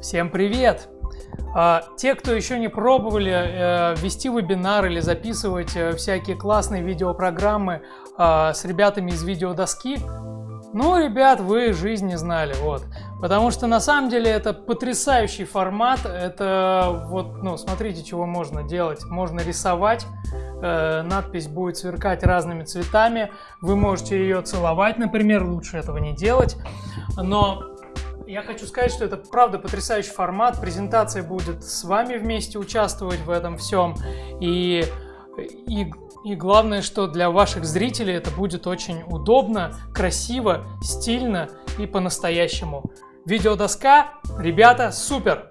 Всем привет! А, те, кто еще не пробовали э, вести вебинар или записывать э, всякие классные видеопрограммы а, с ребятами из видеодоски, ну, ребят, вы жизнь не знали, вот. Потому что на самом деле это потрясающий формат, это вот, ну, смотрите, чего можно делать. Можно рисовать, э, надпись будет сверкать разными цветами, вы можете ее целовать, например, лучше этого не делать. Но я хочу сказать, что это правда потрясающий формат, презентация будет с вами вместе участвовать в этом всем. И, и, и главное, что для ваших зрителей это будет очень удобно, красиво, стильно и по-настоящему. Видеодоска, ребята, супер!